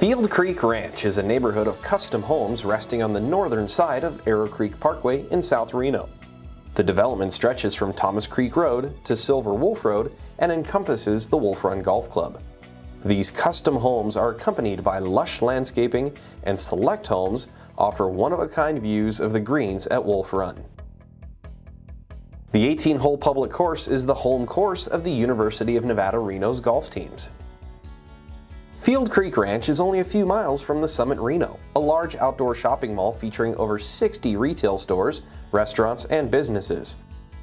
Field Creek Ranch is a neighborhood of custom homes resting on the northern side of Arrow Creek Parkway in South Reno. The development stretches from Thomas Creek Road to Silver Wolf Road and encompasses the Wolf Run Golf Club. These custom homes are accompanied by lush landscaping and select homes offer one-of-a-kind views of the greens at Wolf Run. The 18-hole public course is the home course of the University of Nevada Reno's golf teams. Field Creek Ranch is only a few miles from the Summit Reno, a large outdoor shopping mall featuring over 60 retail stores, restaurants, and businesses.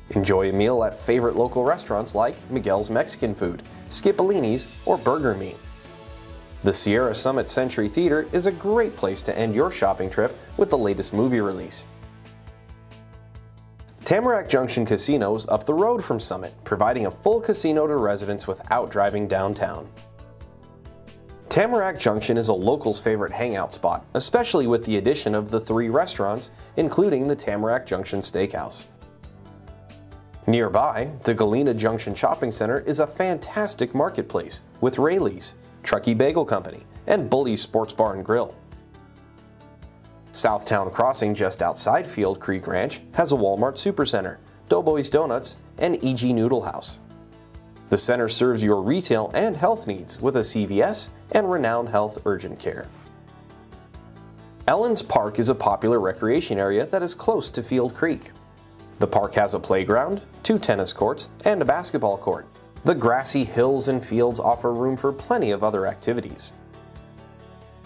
Enjoy a meal at favorite local restaurants like Miguel's Mexican Food, Skipolini's, or Burger Me. The Sierra Summit Century Theater is a great place to end your shopping trip with the latest movie release. Tamarack Junction Casino is up the road from Summit, providing a full casino to residents without driving downtown. Tamarack Junction is a local's favorite hangout spot, especially with the addition of the three restaurants, including the Tamarack Junction Steakhouse. Nearby, the Galena Junction Shopping Center is a fantastic marketplace with Raley's, Truckee Bagel Company, and Bully's Sports Bar and Grill. Southtown Crossing just outside Field Creek Ranch has a Walmart Supercenter, Doughboys Donuts, and E.G. Noodle House. The center serves your retail and health needs with a CVS and Renown Health Urgent Care. Ellens Park is a popular recreation area that is close to Field Creek. The park has a playground, two tennis courts, and a basketball court. The grassy hills and fields offer room for plenty of other activities.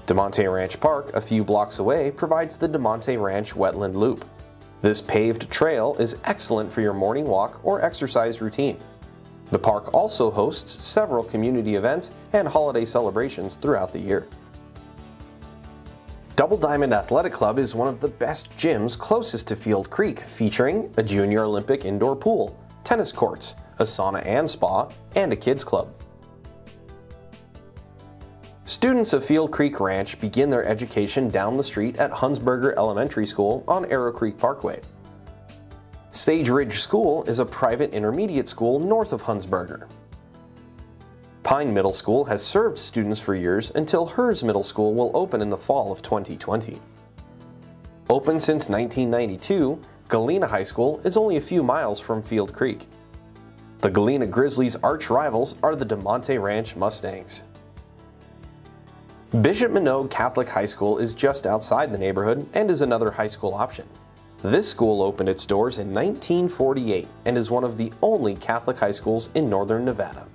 Damonte Ranch Park, a few blocks away, provides the Damonte Ranch Wetland Loop. This paved trail is excellent for your morning walk or exercise routine. The park also hosts several community events and holiday celebrations throughout the year. Double Diamond Athletic Club is one of the best gyms closest to Field Creek, featuring a Junior Olympic indoor pool, tennis courts, a sauna and spa, and a kids club. Students of Field Creek Ranch begin their education down the street at Hunsberger Elementary School on Arrow Creek Parkway. Sage Ridge School is a private intermediate school north of Hunsberger. Pine Middle School has served students for years until Herz Middle School will open in the fall of 2020. Open since 1992, Galena High School is only a few miles from Field Creek. The Galena Grizzlies' arch rivals are the Damonte Ranch Mustangs. Bishop Manogue Catholic High School is just outside the neighborhood and is another high school option. This school opened its doors in 1948 and is one of the only Catholic high schools in northern Nevada.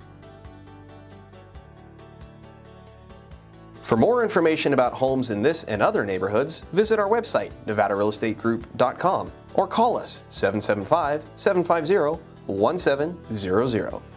For more information about homes in this and other neighborhoods, visit our website, nevadarealestategroup.com, or call us 775 750 1700.